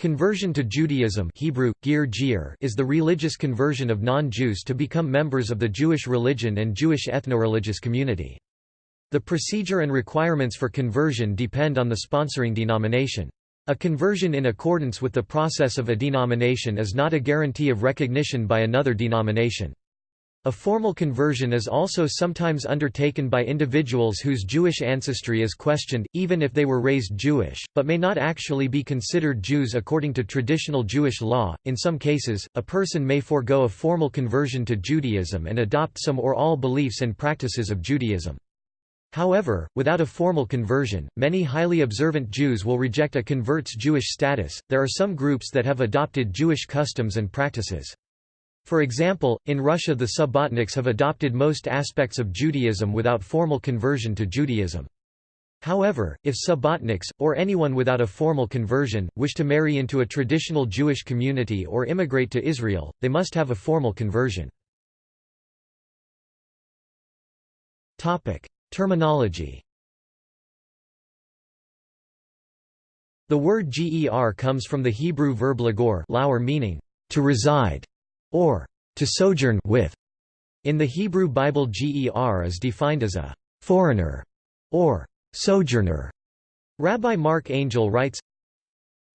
Conversion to Judaism Hebrew, gir -gir, is the religious conversion of non-Jews to become members of the Jewish religion and Jewish ethno-religious community. The procedure and requirements for conversion depend on the sponsoring denomination. A conversion in accordance with the process of a denomination is not a guarantee of recognition by another denomination. A formal conversion is also sometimes undertaken by individuals whose Jewish ancestry is questioned, even if they were raised Jewish, but may not actually be considered Jews according to traditional Jewish law. In some cases, a person may forego a formal conversion to Judaism and adopt some or all beliefs and practices of Judaism. However, without a formal conversion, many highly observant Jews will reject a convert's Jewish status. There are some groups that have adopted Jewish customs and practices. For example, in Russia the Subbotniks have adopted most aspects of Judaism without formal conversion to Judaism. However, if Subbotniks, or anyone without a formal conversion, wish to marry into a traditional Jewish community or immigrate to Israel, they must have a formal conversion. Terminology The word ger comes from the Hebrew verb lagor meaning, to reside, or to sojourn with. In the Hebrew Bible ger is defined as a foreigner or sojourner. Rabbi Mark Angel writes,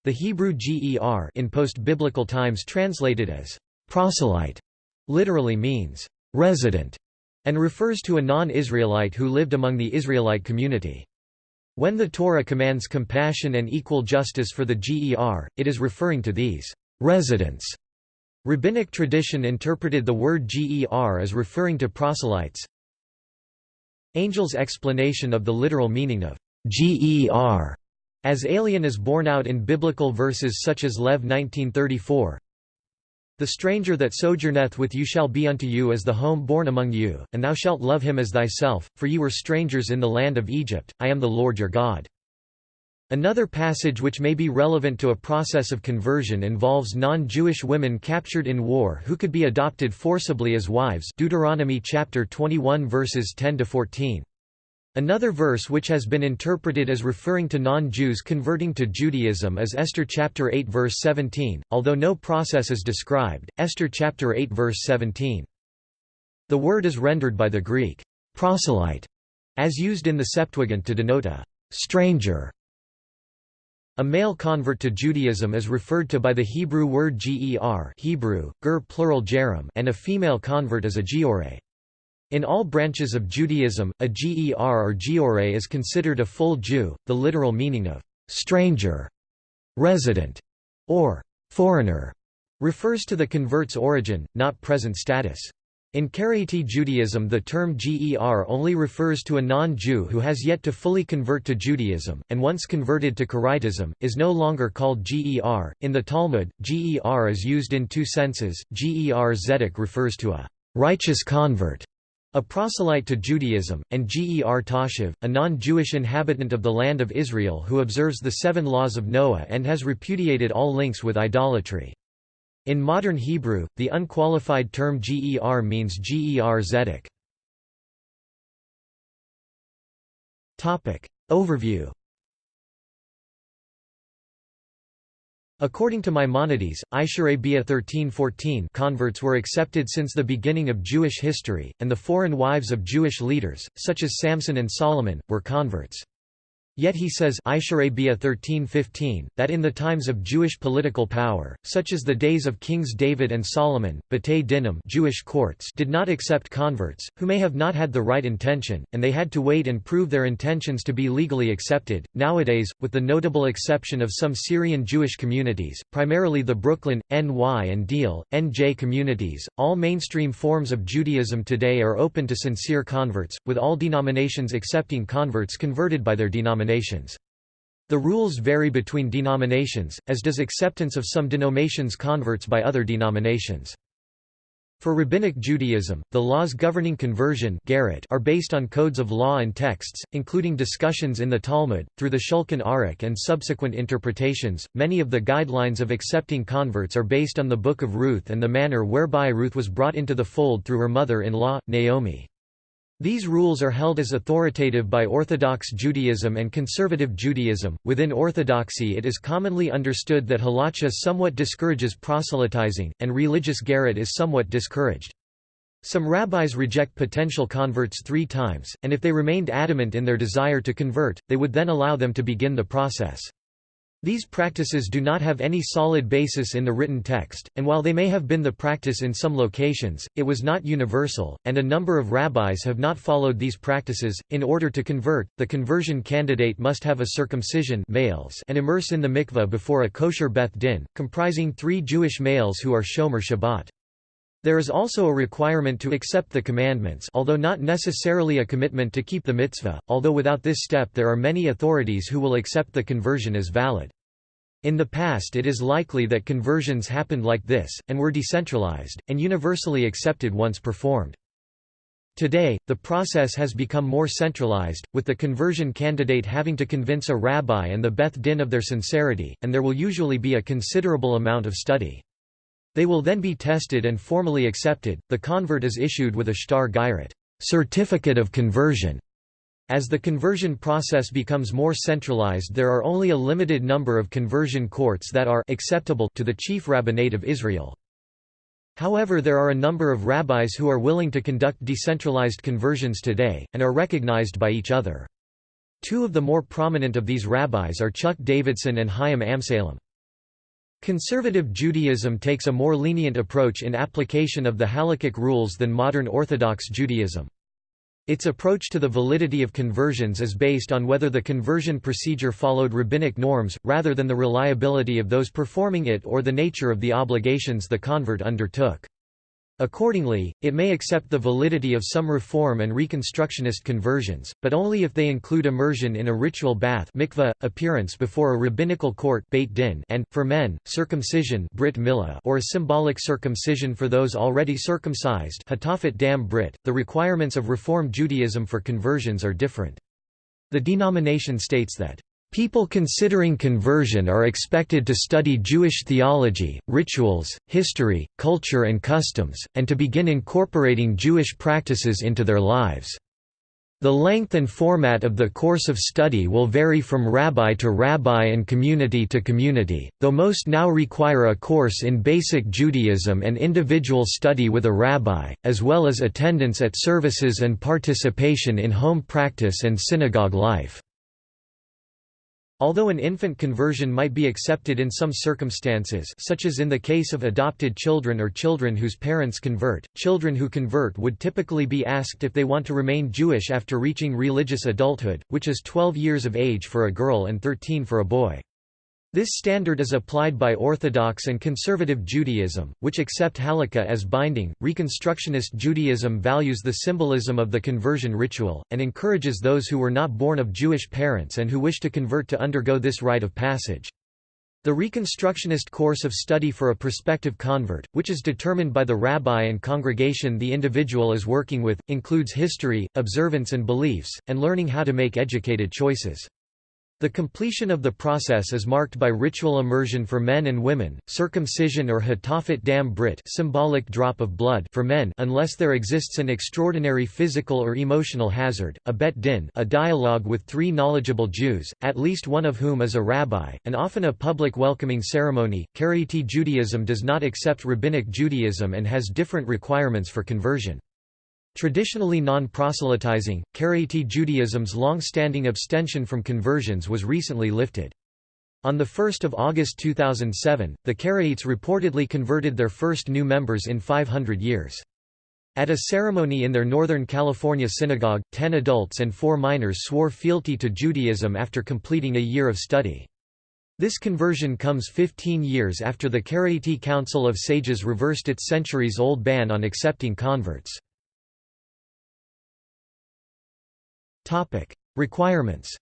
The Hebrew ger in post-biblical times translated as proselyte literally means resident and refers to a non-Israelite who lived among the Israelite community. When the Torah commands compassion and equal justice for the ger, it is referring to these residents Rabbinic tradition interpreted the word ger as referring to proselytes. Angel's explanation of the literal meaning of ger as alien is borne out in biblical verses such as Lev 1934. The stranger that sojourneth with you shall be unto you as the home born among you, and thou shalt love him as thyself, for you were strangers in the land of Egypt, I am the Lord your God. Another passage which may be relevant to a process of conversion involves non-Jewish women captured in war who could be adopted forcibly as wives Deuteronomy chapter 21 verses 10 to 14. Another verse which has been interpreted as referring to non-Jews converting to Judaism is Esther chapter 8 verse 17, although no process is described. Esther chapter 8 verse 17. The word is rendered by the Greek proselyte as used in the Septuagint to denote a stranger a male convert to Judaism is referred to by the Hebrew word ger Hebrew, ger plural gerim and a female convert is a giore. In all branches of Judaism, a ger or giore is considered a full Jew, the literal meaning of stranger, resident, or foreigner refers to the convert's origin, not present status. In Karaite Judaism the term ger only refers to a non-Jew who has yet to fully convert to Judaism, and once converted to Karaitism, is no longer called ger. In the Talmud, ger is used in two senses, ger zedek refers to a righteous convert, a proselyte to Judaism, and ger toshav, a non-Jewish inhabitant of the land of Israel who observes the seven laws of Noah and has repudiated all links with idolatry. In modern Hebrew, the unqualified term ger means ger zedek. Overview According to Maimonides, Isharabia 1314 converts were accepted since the beginning of Jewish history, and the foreign wives of Jewish leaders, such as Samson and Solomon, were converts. Yet he says 13:15 that in the times of Jewish political power, such as the days of kings David and Solomon, Batei Dinim Jewish courts did not accept converts, who may have not had the right intention, and they had to wait and prove their intentions to be legally accepted. Nowadays, with the notable exception of some Syrian Jewish communities, primarily the Brooklyn, NY and Deal, NJ communities, all mainstream forms of Judaism today are open to sincere converts, with all denominations accepting converts converted by their denomination denominations. The rules vary between denominations, as does acceptance of some denominations converts by other denominations. For Rabbinic Judaism, the laws governing conversion are based on codes of law and texts, including discussions in the Talmud, through the Shulchan Aruch and subsequent interpretations. Many of the guidelines of accepting converts are based on the Book of Ruth and the manner whereby Ruth was brought into the fold through her mother in law, Naomi. These rules are held as authoritative by Orthodox Judaism and Conservative Judaism. Within Orthodoxy, it is commonly understood that halacha somewhat discourages proselytizing, and religious garret is somewhat discouraged. Some rabbis reject potential converts three times, and if they remained adamant in their desire to convert, they would then allow them to begin the process. These practices do not have any solid basis in the written text, and while they may have been the practice in some locations, it was not universal, and a number of rabbis have not followed these practices. In order to convert, the conversion candidate must have a circumcision males and immerse in the mikveh before a kosher beth din, comprising three Jewish males who are shomer Shabbat. There is also a requirement to accept the commandments although not necessarily a commitment to keep the mitzvah, although without this step there are many authorities who will accept the conversion as valid. In the past it is likely that conversions happened like this, and were decentralized, and universally accepted once performed. Today, the process has become more centralized, with the conversion candidate having to convince a rabbi and the Beth Din of their sincerity, and there will usually be a considerable amount of study. They will then be tested and formally accepted. The convert is issued with a shtar geirat certificate of conversion. As the conversion process becomes more centralized there are only a limited number of conversion courts that are acceptable to the chief rabbinate of Israel. However there are a number of rabbis who are willing to conduct decentralized conversions today, and are recognized by each other. Two of the more prominent of these rabbis are Chuck Davidson and Chaim Amsalem. Conservative Judaism takes a more lenient approach in application of the halakhic rules than modern Orthodox Judaism. Its approach to the validity of conversions is based on whether the conversion procedure followed rabbinic norms, rather than the reliability of those performing it or the nature of the obligations the convert undertook. Accordingly, it may accept the validity of some Reform and Reconstructionist conversions, but only if they include immersion in a ritual bath mikveh, appearance before a rabbinical court beit din and, for men, circumcision brit milah or a symbolic circumcision for those already circumcised dam brit. .The requirements of Reform Judaism for conversions are different. The denomination states that People considering conversion are expected to study Jewish theology, rituals, history, culture and customs, and to begin incorporating Jewish practices into their lives. The length and format of the course of study will vary from rabbi to rabbi and community to community, though most now require a course in basic Judaism and individual study with a rabbi, as well as attendance at services and participation in home practice and synagogue life. Although an infant conversion might be accepted in some circumstances such as in the case of adopted children or children whose parents convert, children who convert would typically be asked if they want to remain Jewish after reaching religious adulthood, which is 12 years of age for a girl and 13 for a boy. This standard is applied by Orthodox and Conservative Judaism, which accept halakha as binding. Reconstructionist Judaism values the symbolism of the conversion ritual, and encourages those who were not born of Jewish parents and who wish to convert to undergo this rite of passage. The Reconstructionist course of study for a prospective convert, which is determined by the rabbi and congregation the individual is working with, includes history, observance and beliefs, and learning how to make educated choices. The completion of the process is marked by ritual immersion for men and women, circumcision or hatafat dam brit symbolic drop of blood for men unless there exists an extraordinary physical or emotional hazard, a bet din a dialogue with three knowledgeable Jews, at least one of whom is a rabbi, and often a public welcoming ceremony. Karaite Judaism does not accept Rabbinic Judaism and has different requirements for conversion. Traditionally non-proselytizing, Karaite Judaism's long-standing abstention from conversions was recently lifted. On 1 August 2007, the Karaites reportedly converted their first new members in 500 years. At a ceremony in their Northern California synagogue, ten adults and four minors swore fealty to Judaism after completing a year of study. This conversion comes 15 years after the Karaite Council of Sages reversed its centuries-old ban on accepting converts. Topic: Requirements.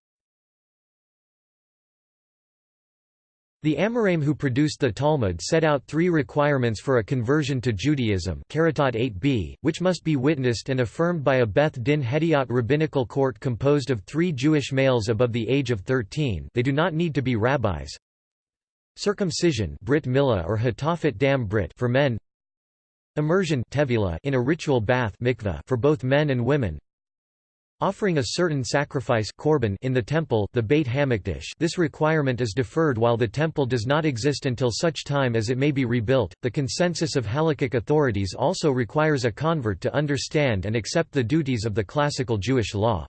The Amoraim who produced the Talmud set out three requirements for a conversion to Judaism 8b, which must be witnessed and affirmed by a Beth Din Hediot rabbinical court composed of three Jewish males above the age of 13 they do not need to be rabbis. Circumcision Brit Milah or Hatafat Dam Brit for men Immersion in a ritual bath for both men and women offering a certain sacrifice korban in the temple the Beit Hamikdash this requirement is deferred while the temple does not exist until such time as it may be rebuilt. The consensus of halakhic authorities also requires a convert to understand and accept the duties of the classical Jewish law.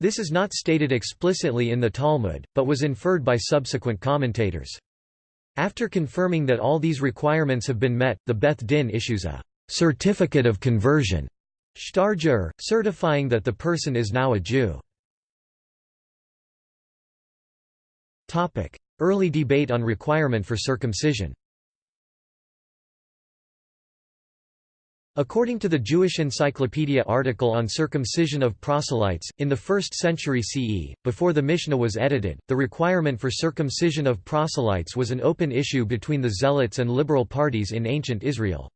This is not stated explicitly in the Talmud, but was inferred by subsequent commentators. After confirming that all these requirements have been met, the Beth Din issues a certificate of conversion Shtar certifying that the person is now a Jew. Early debate on requirement for circumcision According to the Jewish Encyclopedia article on circumcision of proselytes, in the 1st century CE, before the Mishnah was edited, the requirement for circumcision of proselytes was an open issue between the Zealots and liberal parties in ancient Israel.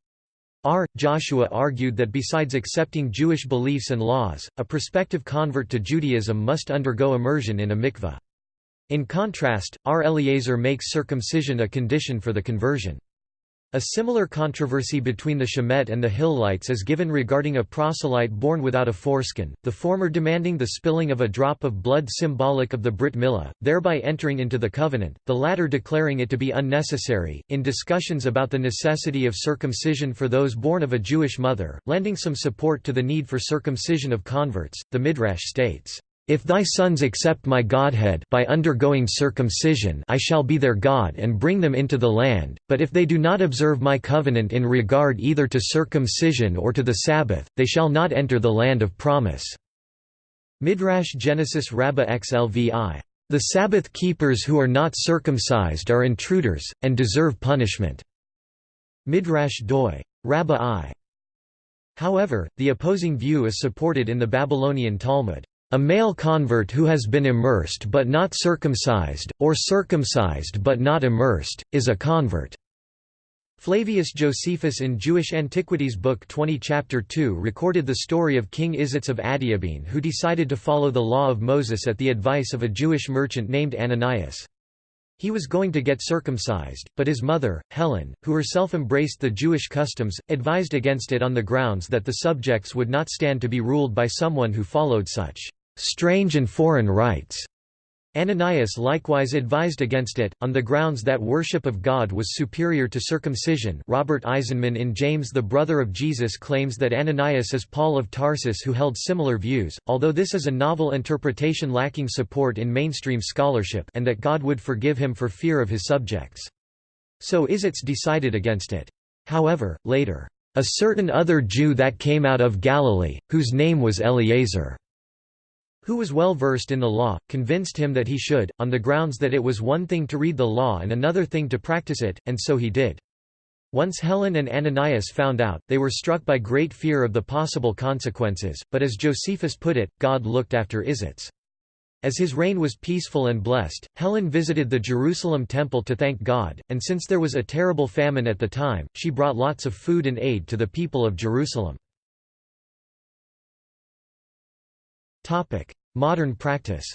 R. Joshua argued that besides accepting Jewish beliefs and laws, a prospective convert to Judaism must undergo immersion in a mikveh. In contrast, R. Eliezer makes circumcision a condition for the conversion. A similar controversy between the Shammaites and the Hillelites is given regarding a proselyte born without a foreskin, the former demanding the spilling of a drop of blood symbolic of the Brit Milah, thereby entering into the covenant, the latter declaring it to be unnecessary. In discussions about the necessity of circumcision for those born of a Jewish mother, lending some support to the need for circumcision of converts, the Midrash states, if thy sons accept my Godhead by undergoing circumcision I shall be their God and bring them into the land, but if they do not observe my covenant in regard either to circumcision or to the Sabbath, they shall not enter the land of promise." Midrash Genesis Rabbah XLVI. The Sabbath keepers who are not circumcised are intruders, and deserve punishment. Midrash Doi. Rabbah I. However, the opposing view is supported in the Babylonian Talmud. A male convert who has been immersed but not circumcised, or circumcised but not immersed, is a convert. Flavius Josephus in Jewish Antiquities Book 20 Chapter 2 recorded the story of King Izates of Adiabene who decided to follow the law of Moses at the advice of a Jewish merchant named Ananias. He was going to get circumcised, but his mother, Helen, who herself embraced the Jewish customs, advised against it on the grounds that the subjects would not stand to be ruled by someone who followed such strange and foreign rites. Ananias likewise advised against it, on the grounds that worship of God was superior to circumcision Robert Eisenman in James the Brother of Jesus claims that Ananias is Paul of Tarsus who held similar views, although this is a novel interpretation lacking support in mainstream scholarship and that God would forgive him for fear of his subjects. So is Izates decided against it. However, later, "...a certain other Jew that came out of Galilee, whose name was Eleazar." Who was well versed in the law, convinced him that he should, on the grounds that it was one thing to read the law and another thing to practice it, and so he did. Once Helen and Ananias found out, they were struck by great fear of the possible consequences, but as Josephus put it, God looked after Izates. As his reign was peaceful and blessed, Helen visited the Jerusalem temple to thank God, and since there was a terrible famine at the time, she brought lots of food and aid to the people of Jerusalem. Modern practice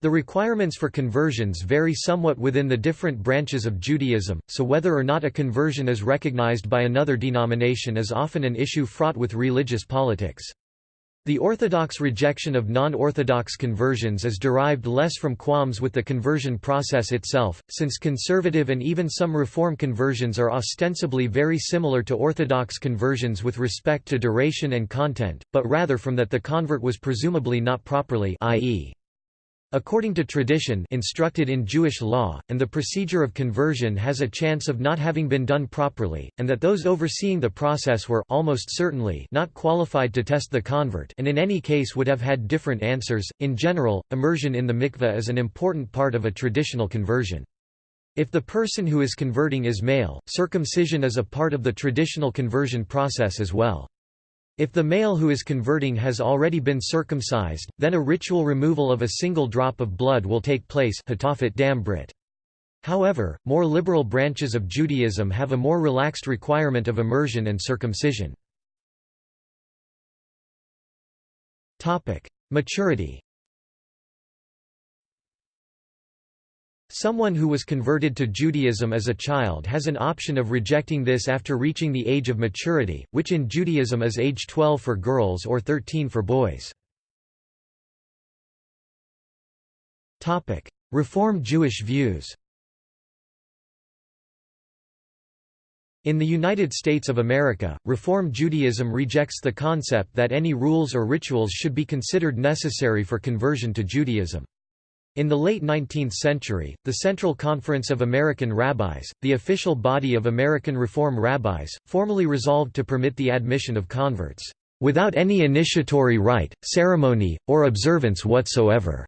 The requirements for conversions vary somewhat within the different branches of Judaism, so whether or not a conversion is recognized by another denomination is often an issue fraught with religious politics. The Orthodox rejection of non-Orthodox conversions is derived less from qualms with the conversion process itself, since conservative and even some Reform conversions are ostensibly very similar to Orthodox conversions with respect to duration and content, but rather from that the convert was presumably not properly i.e. According to tradition instructed in Jewish law, and the procedure of conversion has a chance of not having been done properly, and that those overseeing the process were almost certainly not qualified to test the convert and in any case would have had different answers. In general, immersion in the mikveh is an important part of a traditional conversion. If the person who is converting is male, circumcision is a part of the traditional conversion process as well. If the male who is converting has already been circumcised, then a ritual removal of a single drop of blood will take place However, more liberal branches of Judaism have a more relaxed requirement of immersion and circumcision. Maturity Someone who was converted to Judaism as a child has an option of rejecting this after reaching the age of maturity, which in Judaism is age 12 for girls or 13 for boys. Reform Jewish views In the United States of America, Reform Judaism rejects the concept that any rules or rituals should be considered necessary for conversion to Judaism. In the late 19th century, the Central Conference of American Rabbis, the official body of American Reform rabbis, formally resolved to permit the admission of converts, "...without any initiatory rite, ceremony, or observance whatsoever."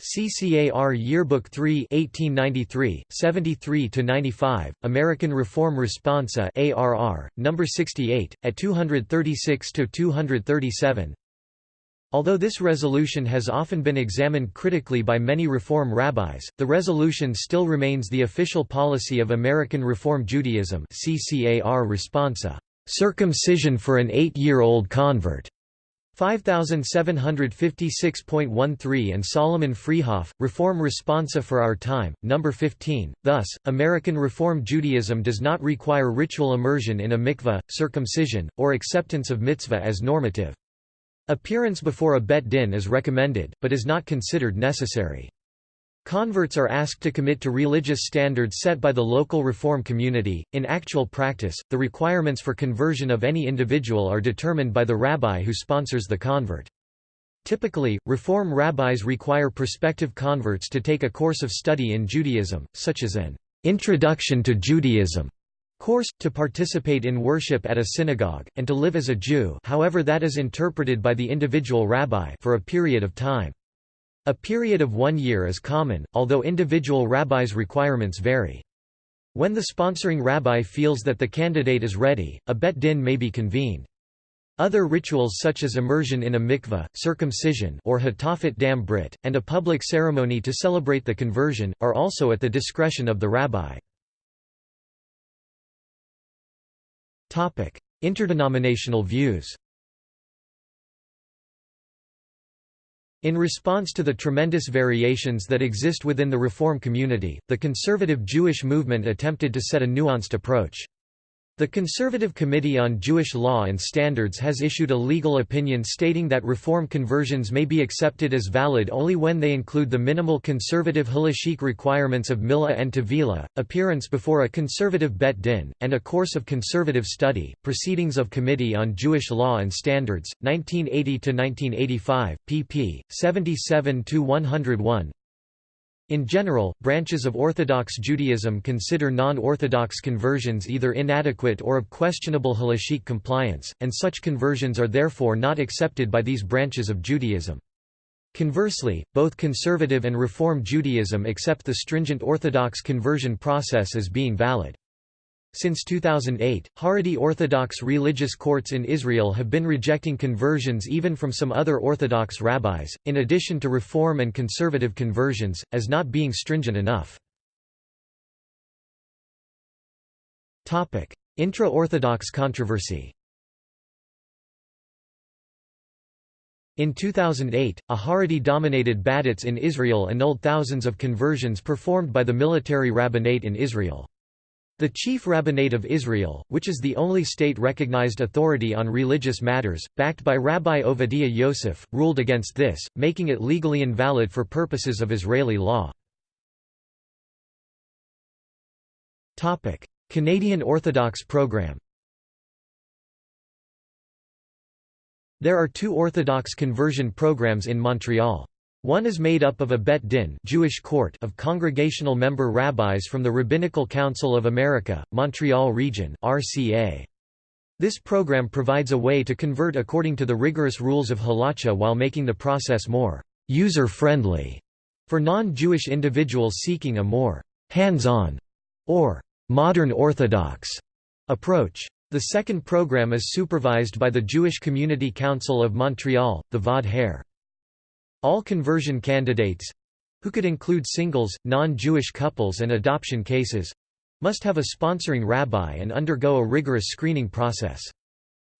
CCAR Yearbook 3 1893, 73–95, American Reform Responsa ARR, No. 68, at 236–237 Although this resolution has often been examined critically by many Reform rabbis, the resolution still remains the official policy of American Reform Judaism CCAR Responsa, "...circumcision for an eight-year-old convert." 5756.13 and Solomon Freehof, Reform Responsa for Our Time, No. 15. Thus, American Reform Judaism does not require ritual immersion in a mikveh, circumcision, or acceptance of mitzvah as normative. Appearance before a bet din is recommended, but is not considered necessary. Converts are asked to commit to religious standards set by the local reform community. In actual practice, the requirements for conversion of any individual are determined by the rabbi who sponsors the convert. Typically, reform rabbis require prospective converts to take a course of study in Judaism, such as an Introduction to Judaism course, to participate in worship at a synagogue, and to live as a Jew however that is interpreted by the individual rabbi for a period of time. A period of one year is common, although individual rabbis' requirements vary. When the sponsoring rabbi feels that the candidate is ready, a bet din may be convened. Other rituals such as immersion in a mikveh, circumcision or hatafat dam brit, and a public ceremony to celebrate the conversion, are also at the discretion of the rabbi. Interdenominational views In response to the tremendous variations that exist within the Reform community, the conservative Jewish movement attempted to set a nuanced approach. The Conservative Committee on Jewish Law and Standards has issued a legal opinion stating that reform conversions may be accepted as valid only when they include the minimal conservative halachic requirements of Milah and Tevilah, appearance before a conservative bet din, and a course of conservative study. Proceedings of Committee on Jewish Law and Standards, 1980–1985, pp. 77–101 in general, branches of Orthodox Judaism consider non-Orthodox conversions either inadequate or of questionable halachic compliance, and such conversions are therefore not accepted by these branches of Judaism. Conversely, both conservative and Reform Judaism accept the stringent Orthodox conversion process as being valid. Since 2008, Haredi Orthodox religious courts in Israel have been rejecting conversions even from some other Orthodox rabbis, in addition to Reform and conservative conversions, as not being stringent enough. Intra-Orthodox controversy In 2008, a Haredi-dominated Badatz in Israel annulled thousands of conversions performed by the military rabbinate in Israel. The Chief Rabbinate of Israel, which is the only state-recognized authority on religious matters, backed by Rabbi Ovadia Yosef, ruled against this, making it legally invalid for purposes of Israeli law. Canadian Orthodox program There are two Orthodox conversion programs in Montreal. One is made up of a Bet Din Jewish court of congregational member rabbis from the Rabbinical Council of America, Montreal Region RCA. This program provides a way to convert according to the rigorous rules of halacha while making the process more user-friendly for non-Jewish individuals seeking a more hands-on or modern Orthodox approach. The second program is supervised by the Jewish Community Council of Montreal, the Vaad Ha'ir. All conversion candidates—who could include singles, non-Jewish couples and adoption cases—must have a sponsoring rabbi and undergo a rigorous screening process.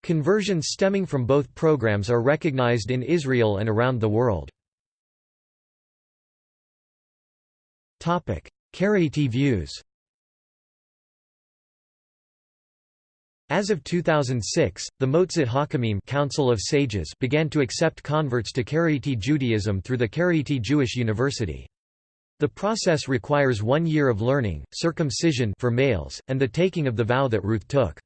Conversions stemming from both programs are recognized in Israel and around the world. Karaite views As of 2006, the Moetzet Hakhamim Council of Sages began to accept converts to Karaite Judaism through the Karaite Jewish University. The process requires one year of learning, circumcision for males, and the taking of the vow that Ruth took.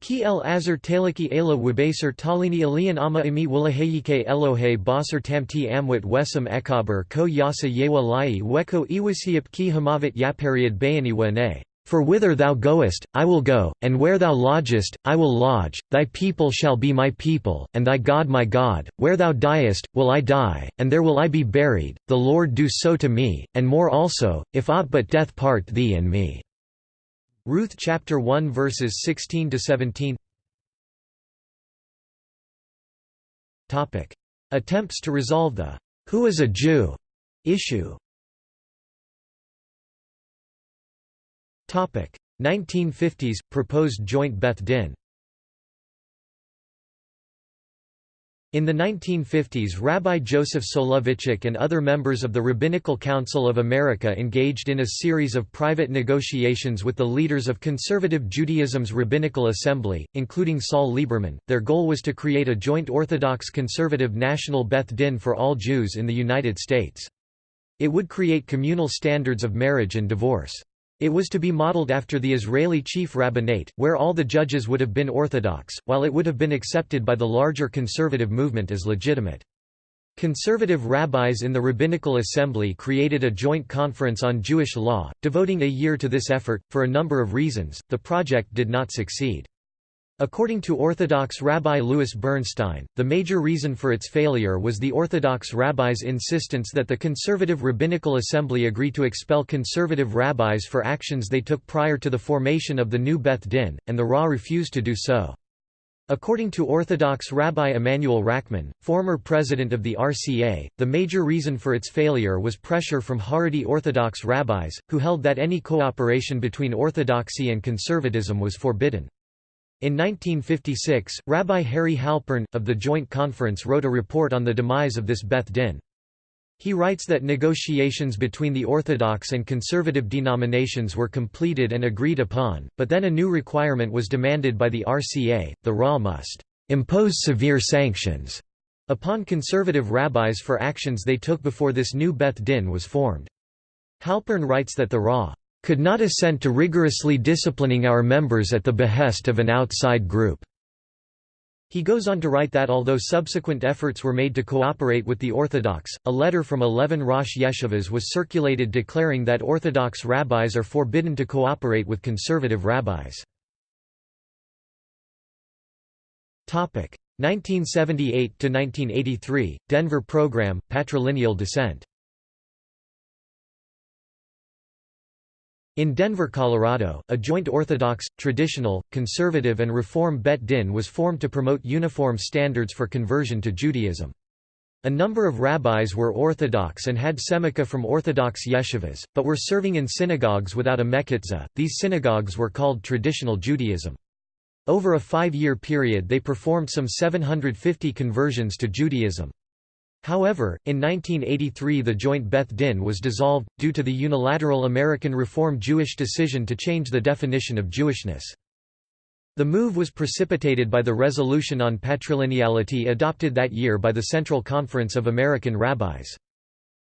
Ki el azar talaki ela wibaser talini alian ama imi wilahayike elohe basar tamti amwit wesam ekaber ko yasa yewa lai weko iwasiap ki hamavit yapariad bayani ne. For whither thou goest, I will go, and where thou lodgest, I will lodge, thy people shall be my people, and thy God my God, where thou diest, will I die, and there will I be buried, the Lord do so to me, and more also, if aught but death part thee and me." Ruth chapter 1 verses 16 to 17. Topic: Attempts to resolve the "Who is a Jew?" issue. 1950s – Proposed joint Beth Din In the 1950s Rabbi Joseph Soloveitchik and other members of the Rabbinical Council of America engaged in a series of private negotiations with the leaders of conservative Judaism's Rabbinical Assembly, including Saul Lieberman. Their goal was to create a joint Orthodox conservative national Beth Din for all Jews in the United States. It would create communal standards of marriage and divorce. It was to be modeled after the Israeli chief rabbinate, where all the judges would have been Orthodox, while it would have been accepted by the larger conservative movement as legitimate. Conservative rabbis in the Rabbinical Assembly created a joint conference on Jewish law, devoting a year to this effort. For a number of reasons, the project did not succeed. According to Orthodox Rabbi Louis Bernstein, the major reason for its failure was the Orthodox rabbis' insistence that the Conservative Rabbinical Assembly agree to expel conservative rabbis for actions they took prior to the formation of the new Beth Din, and the Ra refused to do so. According to Orthodox Rabbi Emanuel Rackman, former president of the RCA, the major reason for its failure was pressure from Haredi Orthodox rabbis, who held that any cooperation between Orthodoxy and conservatism was forbidden. In 1956, Rabbi Harry Halpern, of the Joint Conference wrote a report on the demise of this Beth Din. He writes that negotiations between the Orthodox and conservative denominations were completed and agreed upon, but then a new requirement was demanded by the RCA, the Ra must impose severe sanctions upon conservative rabbis for actions they took before this new Beth Din was formed. Halpern writes that the Ra could not assent to rigorously disciplining our members at the behest of an outside group. He goes on to write that although subsequent efforts were made to cooperate with the Orthodox, a letter from 11 Rosh Yeshivas was circulated declaring that Orthodox rabbis are forbidden to cooperate with conservative rabbis. 1978–1983, Denver Program, Patrilineal Descent In Denver, Colorado, a joint Orthodox, traditional, conservative and Reform Bet Din was formed to promote uniform standards for conversion to Judaism. A number of rabbis were Orthodox and had semicha from Orthodox yeshivas, but were serving in synagogues without a mechitzah. These synagogues were called traditional Judaism. Over a five-year period they performed some 750 conversions to Judaism. However, in 1983 the joint Beth Din was dissolved, due to the unilateral American Reform Jewish decision to change the definition of Jewishness. The move was precipitated by the resolution on patrilineality adopted that year by the Central Conference of American Rabbis.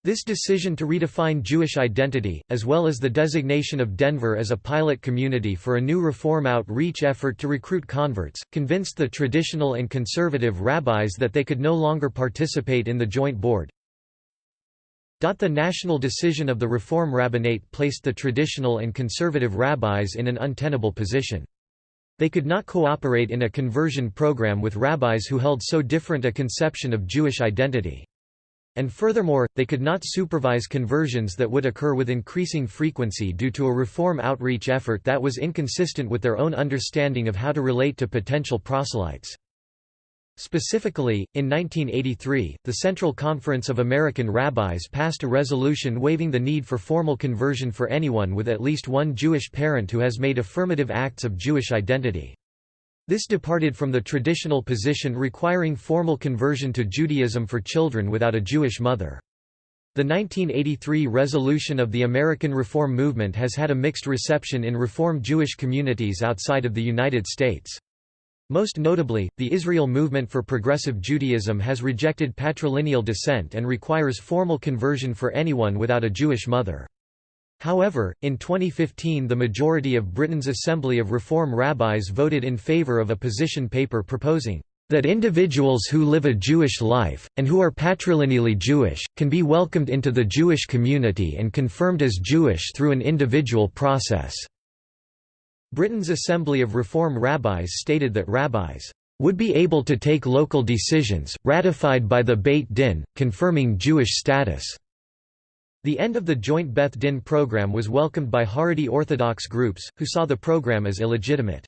This decision to redefine Jewish identity, as well as the designation of Denver as a pilot community for a new reform outreach effort to recruit converts, convinced the traditional and conservative rabbis that they could no longer participate in the joint board. The national decision of the Reform Rabbinate placed the traditional and conservative rabbis in an untenable position. They could not cooperate in a conversion program with rabbis who held so different a conception of Jewish identity. And furthermore, they could not supervise conversions that would occur with increasing frequency due to a reform outreach effort that was inconsistent with their own understanding of how to relate to potential proselytes. Specifically, in 1983, the Central Conference of American Rabbis passed a resolution waiving the need for formal conversion for anyone with at least one Jewish parent who has made affirmative acts of Jewish identity. This departed from the traditional position requiring formal conversion to Judaism for children without a Jewish mother. The 1983 resolution of the American Reform Movement has had a mixed reception in Reform Jewish communities outside of the United States. Most notably, the Israel Movement for Progressive Judaism has rejected patrilineal descent and requires formal conversion for anyone without a Jewish mother. However, in 2015 the majority of Britain's Assembly of Reform Rabbis voted in favour of a position paper proposing that individuals who live a Jewish life, and who are patrilineally Jewish, can be welcomed into the Jewish community and confirmed as Jewish through an individual process." Britain's Assembly of Reform Rabbis stated that rabbis would be able to take local decisions, ratified by the Beit Din, confirming Jewish status. The end of the joint Beth Din program was welcomed by Haredi Orthodox groups, who saw the program as illegitimate.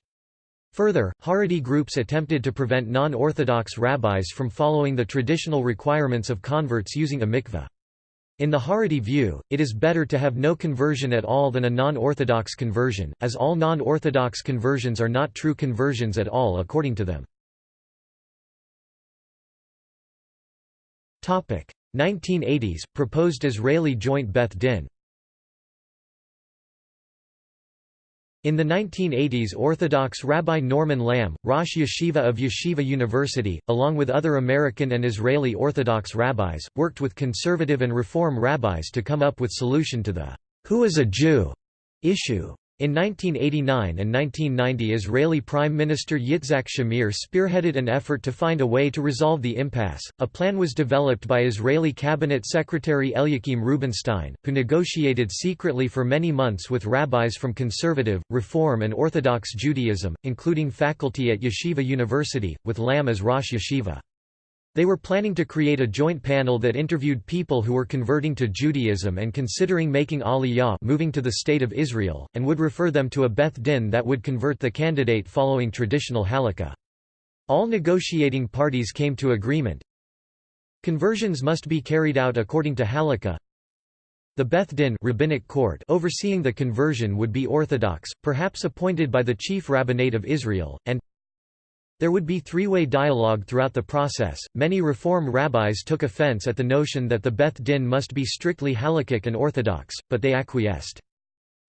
Further, Haredi groups attempted to prevent non-Orthodox rabbis from following the traditional requirements of converts using a mikveh. In the Haredi view, it is better to have no conversion at all than a non-Orthodox conversion, as all non-Orthodox conversions are not true conversions at all according to them. 1980s, proposed Israeli joint Beth Din In the 1980s Orthodox Rabbi Norman Lamm, Rosh Yeshiva of Yeshiva University, along with other American and Israeli Orthodox rabbis, worked with conservative and reform rabbis to come up with solution to the "'Who is a Jew?' issue. In 1989 and 1990 Israeli Prime Minister Yitzhak Shamir spearheaded an effort to find a way to resolve the impasse. A plan was developed by Israeli Cabinet Secretary Eliakim Rubinstein, who negotiated secretly for many months with rabbis from conservative, Reform and Orthodox Judaism, including faculty at Yeshiva University, with Lamm as Rosh Yeshiva. They were planning to create a joint panel that interviewed people who were converting to Judaism and considering making Aliyah moving to the State of Israel, and would refer them to a Beth Din that would convert the candidate following traditional halakha. All negotiating parties came to agreement. Conversions must be carried out according to halakha. The Beth Din rabbinic court overseeing the conversion would be Orthodox, perhaps appointed by the chief rabbinate of Israel, and there would be three-way dialogue throughout the process. Many Reform rabbis took offense at the notion that the Beth Din must be strictly halakhic and orthodox, but they acquiesced.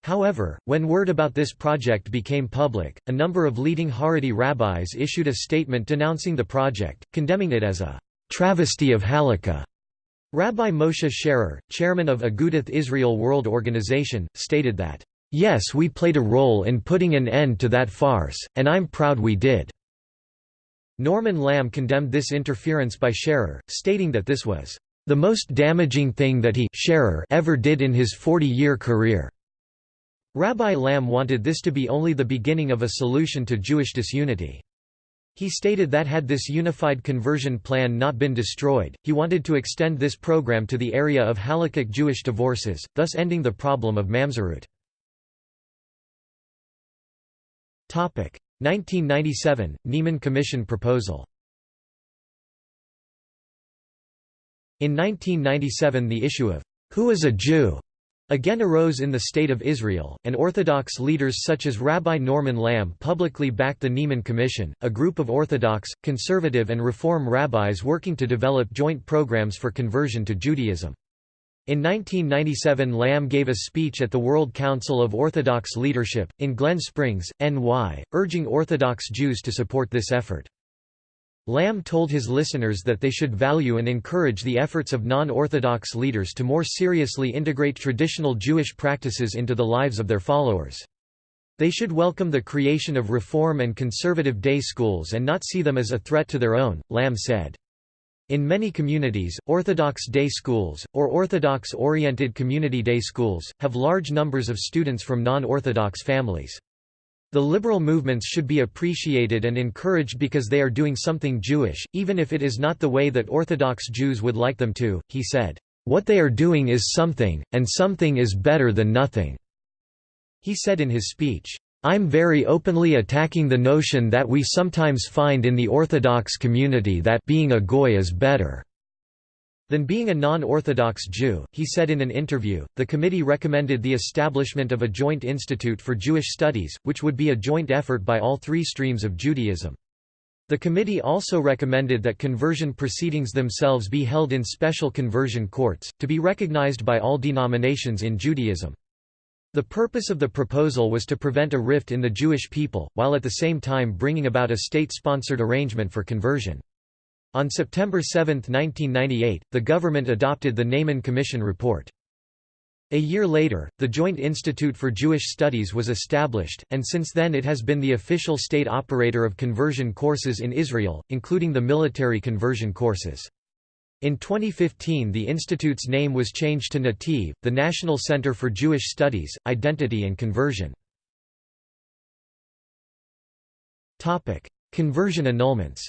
However, when word about this project became public, a number of leading Haredi rabbis issued a statement denouncing the project, condemning it as a travesty of halakha. Rabbi Moshe Sherer, chairman of Agudath Israel World Organization, stated that, "...yes we played a role in putting an end to that farce, and I'm proud we did." Norman Lamm condemned this interference by Sherer, stating that this was the most damaging thing that he Sherer ever did in his 40-year career. Rabbi Lamm wanted this to be only the beginning of a solution to Jewish disunity. He stated that had this unified conversion plan not been destroyed, he wanted to extend this program to the area of halakhic Jewish divorces, thus ending the problem of mamzerut. 1997 – Ne'eman Commission proposal In 1997 the issue of, "'Who is a Jew?' again arose in the State of Israel, and Orthodox leaders such as Rabbi Norman Lamm publicly backed the Ne'eman Commission, a group of Orthodox, conservative and Reform rabbis working to develop joint programs for conversion to Judaism. In 1997 Lamm gave a speech at the World Council of Orthodox Leadership, in Glen Springs, NY, urging Orthodox Jews to support this effort. Lamm told his listeners that they should value and encourage the efforts of non-Orthodox leaders to more seriously integrate traditional Jewish practices into the lives of their followers. They should welcome the creation of reform and conservative day schools and not see them as a threat to their own, Lamm said. In many communities, Orthodox day schools, or Orthodox-oriented community day schools, have large numbers of students from non-Orthodox families. The liberal movements should be appreciated and encouraged because they are doing something Jewish, even if it is not the way that Orthodox Jews would like them to, he said. What they are doing is something, and something is better than nothing." He said in his speech. I'm very openly attacking the notion that we sometimes find in the Orthodox community that being a goy is better than being a non-Orthodox Jew, he said in an interview. The committee recommended the establishment of a joint institute for Jewish studies, which would be a joint effort by all three streams of Judaism. The committee also recommended that conversion proceedings themselves be held in special conversion courts, to be recognized by all denominations in Judaism. The purpose of the proposal was to prevent a rift in the Jewish people, while at the same time bringing about a state-sponsored arrangement for conversion. On September 7, 1998, the government adopted the Ne'eman Commission report. A year later, the Joint Institute for Jewish Studies was established, and since then it has been the official state operator of conversion courses in Israel, including the military conversion courses. In 2015 the institute's name was changed to Nativ, the National Center for Jewish Studies, Identity and Conversion. Conversion annulments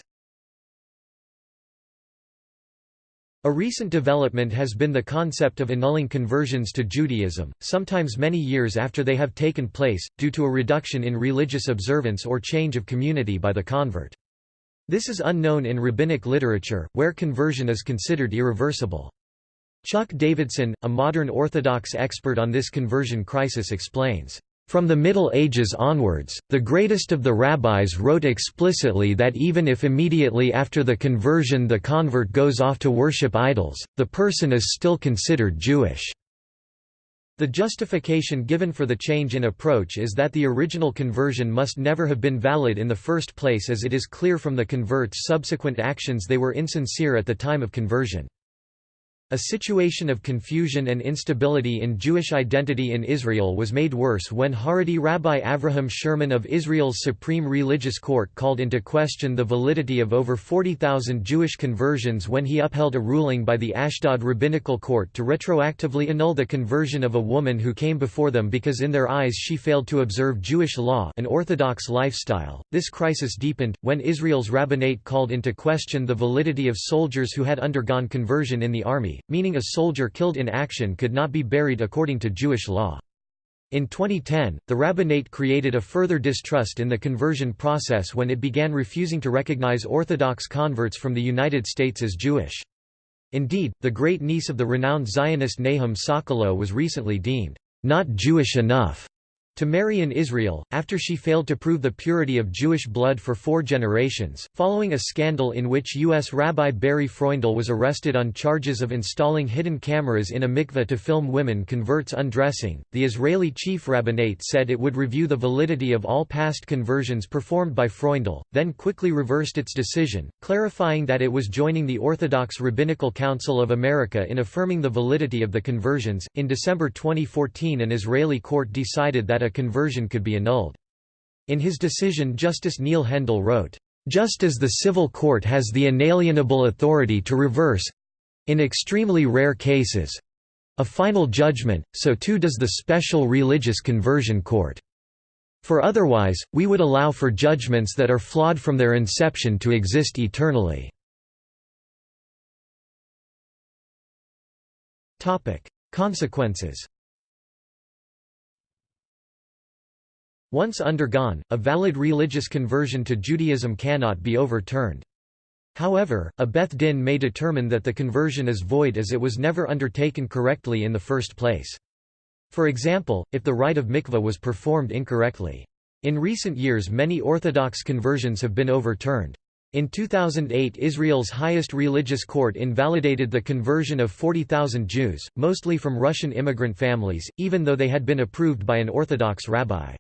A recent development has been the concept of annulling conversions to Judaism, sometimes many years after they have taken place, due to a reduction in religious observance or change of community by the convert. This is unknown in rabbinic literature, where conversion is considered irreversible. Chuck Davidson, a modern Orthodox expert on this conversion crisis explains, from the Middle Ages onwards, the greatest of the rabbis wrote explicitly that even if immediately after the conversion the convert goes off to worship idols, the person is still considered Jewish. The justification given for the change in approach is that the original conversion must never have been valid in the first place as it is clear from the convert's subsequent actions they were insincere at the time of conversion. A situation of confusion and instability in Jewish identity in Israel was made worse when Haredi Rabbi Avraham Sherman of Israel's Supreme Religious Court called into question the validity of over 40,000 Jewish conversions when he upheld a ruling by the Ashdod Rabbinical Court to retroactively annul the conversion of a woman who came before them because in their eyes she failed to observe Jewish law an orthodox lifestyle. This crisis deepened, when Israel's rabbinate called into question the validity of soldiers who had undergone conversion in the army, meaning a soldier killed in action could not be buried according to Jewish law. In 2010, the rabbinate created a further distrust in the conversion process when it began refusing to recognize Orthodox converts from the United States as Jewish. Indeed, the great-niece of the renowned Zionist Nahum Sokolow was recently deemed, "...not Jewish enough." To marry in Israel, after she failed to prove the purity of Jewish blood for four generations. Following a scandal in which U.S. Rabbi Barry Freundel was arrested on charges of installing hidden cameras in a mikveh to film women converts undressing, the Israeli chief rabbinate said it would review the validity of all past conversions performed by Freundel, then quickly reversed its decision, clarifying that it was joining the Orthodox Rabbinical Council of America in affirming the validity of the conversions. In December 2014, an Israeli court decided that a conversion could be annulled. In his decision Justice Neil Hendel wrote, "...just as the civil court has the inalienable authority to reverse—in extremely rare cases—a final judgment, so too does the special religious conversion court. For otherwise, we would allow for judgments that are flawed from their inception to exist eternally." Consequences Once undergone, a valid religious conversion to Judaism cannot be overturned. However, a Beth Din may determine that the conversion is void as it was never undertaken correctly in the first place. For example, if the rite of mikveh was performed incorrectly. In recent years many Orthodox conversions have been overturned. In 2008 Israel's highest religious court invalidated the conversion of 40,000 Jews, mostly from Russian immigrant families, even though they had been approved by an Orthodox rabbi.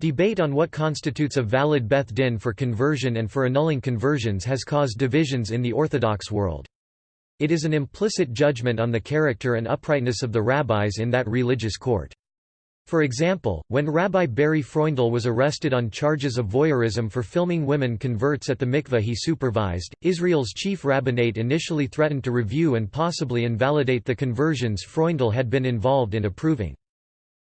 Debate on what constitutes a valid Beth Din for conversion and for annulling conversions has caused divisions in the Orthodox world. It is an implicit judgment on the character and uprightness of the rabbis in that religious court. For example, when Rabbi Barry Freundel was arrested on charges of voyeurism for filming women converts at the mikveh he supervised, Israel's chief rabbinate initially threatened to review and possibly invalidate the conversions Freundel had been involved in approving.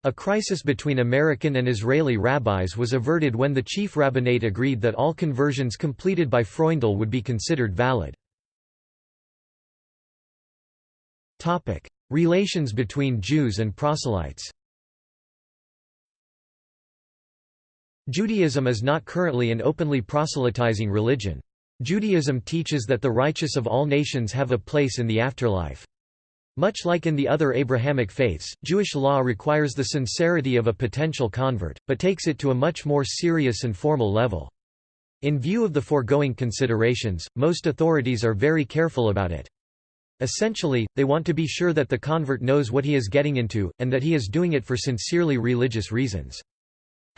A crisis between American and Israeli rabbis was averted when the chief rabbinate agreed that all conversions completed by Freundel would be considered valid. Relations between Jews and proselytes Judaism is not currently an openly proselytizing religion. Judaism teaches that the righteous of all nations have a place in the afterlife. Much like in the other Abrahamic faiths, Jewish law requires the sincerity of a potential convert, but takes it to a much more serious and formal level. In view of the foregoing considerations, most authorities are very careful about it. Essentially, they want to be sure that the convert knows what he is getting into, and that he is doing it for sincerely religious reasons.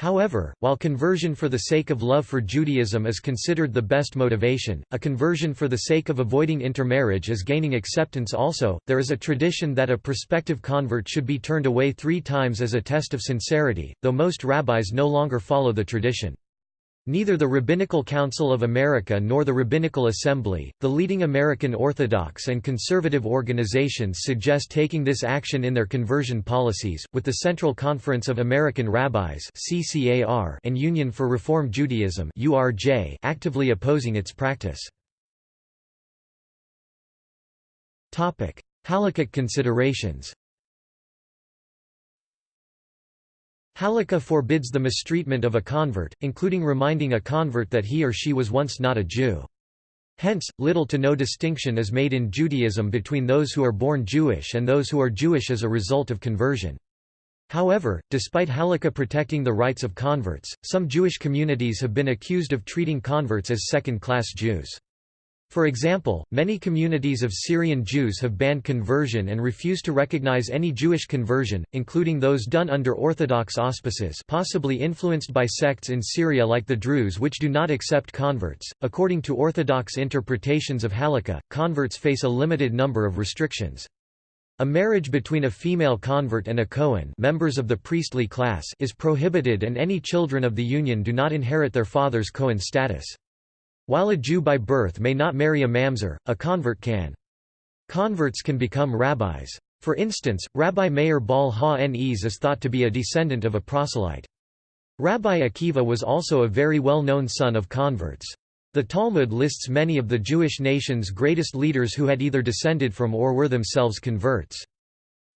However, while conversion for the sake of love for Judaism is considered the best motivation, a conversion for the sake of avoiding intermarriage is gaining acceptance also. There is a tradition that a prospective convert should be turned away three times as a test of sincerity, though most rabbis no longer follow the tradition. Neither the Rabbinical Council of America nor the Rabbinical Assembly, the leading American Orthodox and conservative organizations suggest taking this action in their conversion policies, with the Central Conference of American Rabbis and Union for Reform Judaism actively opposing its practice. Halakhic considerations Halakha forbids the mistreatment of a convert, including reminding a convert that he or she was once not a Jew. Hence, little to no distinction is made in Judaism between those who are born Jewish and those who are Jewish as a result of conversion. However, despite halakha protecting the rights of converts, some Jewish communities have been accused of treating converts as second-class Jews. For example, many communities of Syrian Jews have banned conversion and refuse to recognize any Jewish conversion, including those done under Orthodox auspices possibly influenced by sects in Syria like the Druze which do not accept converts. According to Orthodox interpretations of Halakha, converts face a limited number of restrictions. A marriage between a female convert and a Kohen members of the priestly class is prohibited and any children of the union do not inherit their father's Kohen status. While a Jew by birth may not marry a mamzer, a convert can. Converts can become rabbis. For instance, Rabbi Meir Baal Ha-Nes is thought to be a descendant of a proselyte. Rabbi Akiva was also a very well-known son of converts. The Talmud lists many of the Jewish nation's greatest leaders who had either descended from or were themselves converts.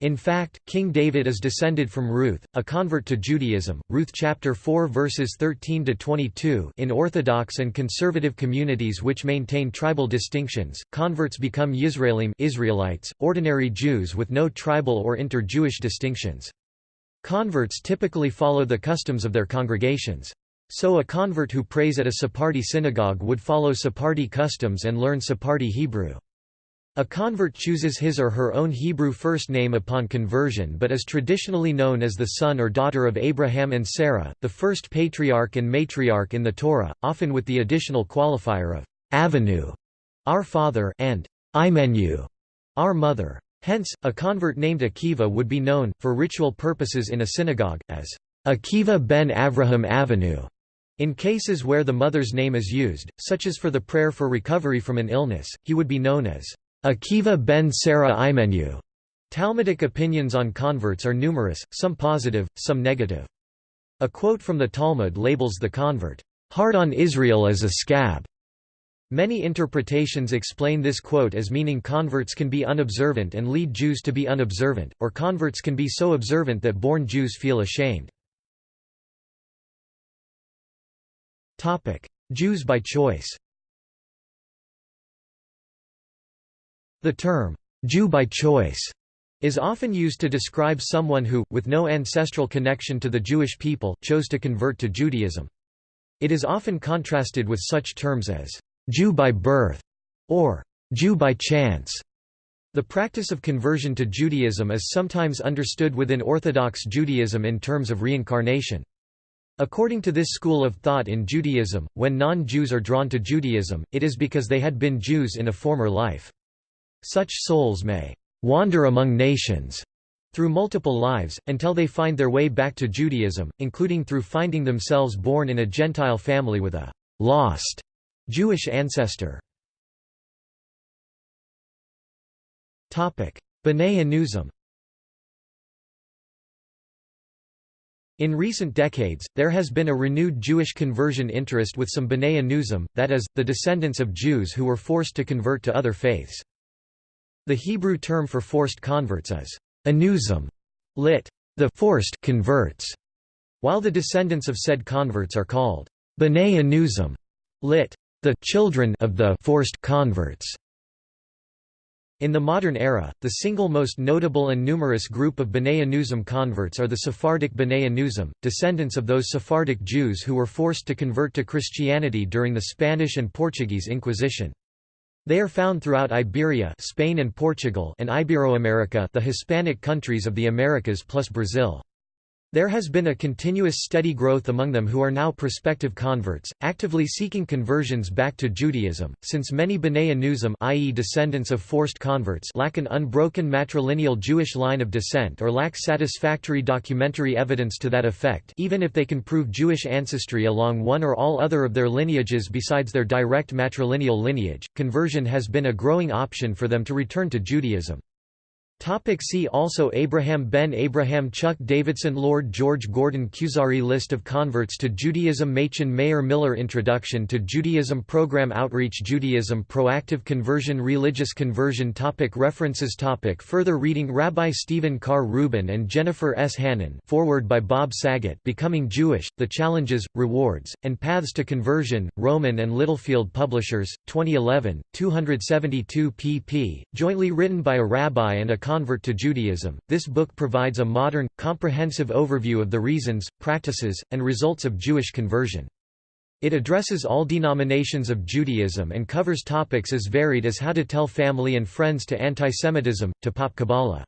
In fact, King David is descended from Ruth, a convert to Judaism. Ruth chapter 4 verses 13 to 22. In Orthodox and conservative communities which maintain tribal distinctions, converts become Yisraelim Israelites, ordinary Jews with no tribal or inter-Jewish distinctions. Converts typically follow the customs of their congregations. So a convert who prays at a Sephardi synagogue would follow Sephardi customs and learn Sephardi Hebrew. A convert chooses his or her own Hebrew first name upon conversion but is traditionally known as the son or daughter of Abraham and Sarah, the first patriarch and matriarch in the Torah, often with the additional qualifier of Avinu, our father, and Imenu, our mother. Hence, a convert named Akiva would be known, for ritual purposes in a synagogue, as Akiva ben Avraham Avinu. In cases where the mother's name is used, such as for the prayer for recovery from an illness, he would be known as Akiva ben Sarah Imenu. Talmudic opinions on converts are numerous, some positive, some negative. A quote from the Talmud labels the convert, "...hard on Israel as a scab." Many interpretations explain this quote as meaning converts can be unobservant and lead Jews to be unobservant, or converts can be so observant that born Jews feel ashamed. Jews by choice The term, Jew by choice, is often used to describe someone who, with no ancestral connection to the Jewish people, chose to convert to Judaism. It is often contrasted with such terms as, Jew by birth, or Jew by chance. The practice of conversion to Judaism is sometimes understood within Orthodox Judaism in terms of reincarnation. According to this school of thought in Judaism, when non-Jews are drawn to Judaism, it is because they had been Jews in a former life. Such souls may wander among nations through multiple lives, until they find their way back to Judaism, including through finding themselves born in a Gentile family with a lost Jewish ancestor. B'nai Anusim In recent decades, there has been a renewed Jewish conversion interest with some B'nai Anusim, that is, the descendants of Jews who were forced to convert to other faiths. The Hebrew term for forced converts is anuzim, lit. the forced converts, while the descendants of said converts are called b'nai anuzim, lit. the children of the forced converts. In the modern era, the single most notable and numerous group of B'nai Anusim converts are the Sephardic B'nai Anusim, descendants of those Sephardic Jews who were forced to convert to Christianity during the Spanish and Portuguese Inquisition. They are found throughout Iberia Spain and, Portugal and Iberoamerica the Hispanic countries of the Americas plus Brazil. There has been a continuous steady growth among them who are now prospective converts, actively seeking conversions back to Judaism, since many B'nai Anusim i.e. descendants of forced converts lack an unbroken matrilineal Jewish line of descent or lack satisfactory documentary evidence to that effect even if they can prove Jewish ancestry along one or all other of their lineages besides their direct matrilineal lineage, conversion has been a growing option for them to return to Judaism. Topic see also Abraham ben Abraham Chuck Davidson Lord George Gordon Kuzari List of converts to Judaism Machon Meir Miller Introduction to Judaism Program Outreach Judaism Proactive Conversion Religious Conversion topic References topic Further reading Rabbi Stephen Carr Reuben and Jennifer S. Hanin forward by Bob Saget Becoming Jewish, The Challenges, Rewards, and Paths to Conversion, Rowman and Littlefield Publishers, 2011, 272 pp, jointly written by a rabbi and a convert to Judaism, this book provides a modern, comprehensive overview of the reasons, practices, and results of Jewish conversion. It addresses all denominations of Judaism and covers topics as varied as how to tell family and friends to antisemitism, to pop Kabbalah.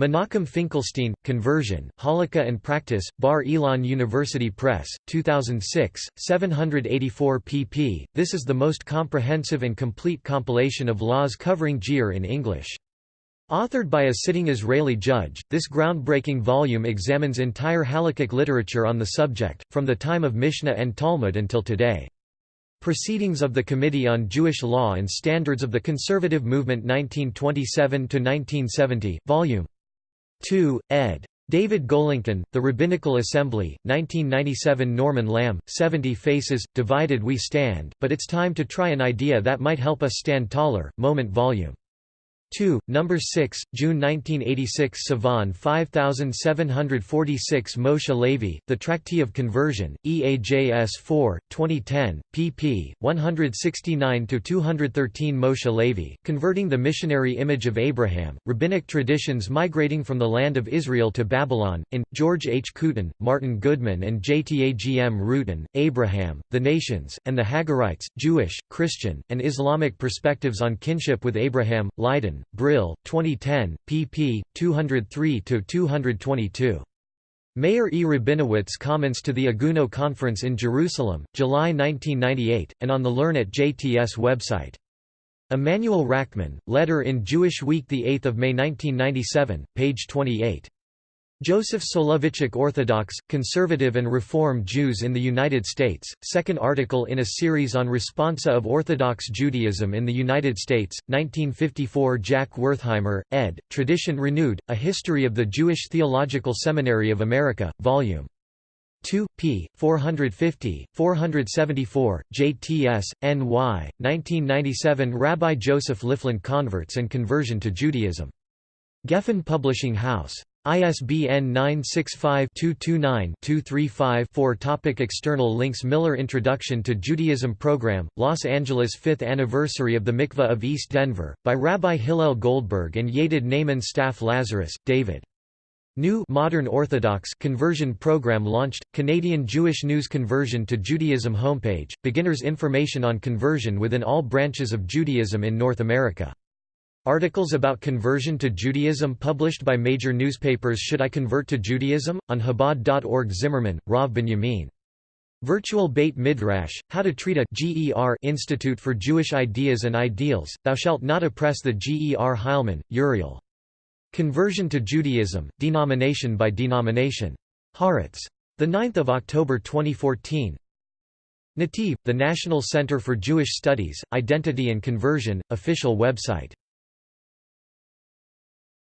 Menachem Finkelstein, Conversion, Halakha and Practice, Bar Ilan University Press, 2006, 784 pp. This is the most comprehensive and complete compilation of laws covering Giyur in English. Authored by a sitting Israeli judge, this groundbreaking volume examines entire halakhic literature on the subject, from the time of Mishnah and Talmud until today. Proceedings of the Committee on Jewish Law and Standards of the Conservative Movement 1927–1970, Vol. 2, ed. David Golinkin, The Rabbinical Assembly, 1997 Norman Lamm, 70 Faces, Divided We Stand, but it's time to try an idea that might help us stand taller, Moment Vol. 2, number 6, June 1986 Sivan 5746 Moshe Lavee, The Tractee of Conversion, EAJS 4, 2010, pp. 169–213 Moshe Lavee, Converting the Missionary Image of Abraham, Rabbinic Traditions Migrating from the Land of Israel to Babylon, in, George H. Kooten, Martin Goodman and JTAGM Rutan, Abraham, The Nations, and the Hagarites, Jewish, Christian, and Islamic Perspectives on Kinship with Abraham, Leiden, Brill, 2010, pp. 203–222. Mayer E. Rabinowitz comments to the Agunah Conference in Jerusalem, July 1998, and on the Learn at JTS website. Emanuel Rackman, Letter in Jewish Week 8 May 1997, page 28. Joseph Soloveitchik Orthodox, Conservative and Reform Jews in the United States, second article in a series on responsa of Orthodox Judaism in the United States, 1954 Jack Wertheimer, ed., Tradition Renewed, A History of the Jewish Theological Seminary of America, Vol. 2, p. 450, 474, JTS, NY, 1997 Rabbi Joseph Lifland Converts and Conversion to Judaism. Gefen Publishing House. ISBN 965-229-235-4 Topic External links Miller Introduction to Judaism Program, Los Angeles 5th Anniversary of the Mikveh of East Denver, by Rabbi Hillel Goldberg and Yadid Ne'eman Staff Lazarus, David. New Modern Orthodox Conversion Program launched, Canadian Jewish News Conversion to Judaism homepage, beginner's information on conversion within all branches of Judaism in North America. Articles about conversion to Judaism published by major newspapers Should I Convert to Judaism? On Chabad.org Zimmerman, Rav Binyamin. Virtual Beit Midrash, How to Treat a GER Institute for Jewish Ideas and Ideals, Thou Shalt Not Oppress the GER Heilman, Uriel. Conversion to Judaism, Denomination by Denomination. Haaretz. 9 October 2014 Nativ, the National Center for Jewish Studies, Identity and Conversion, official website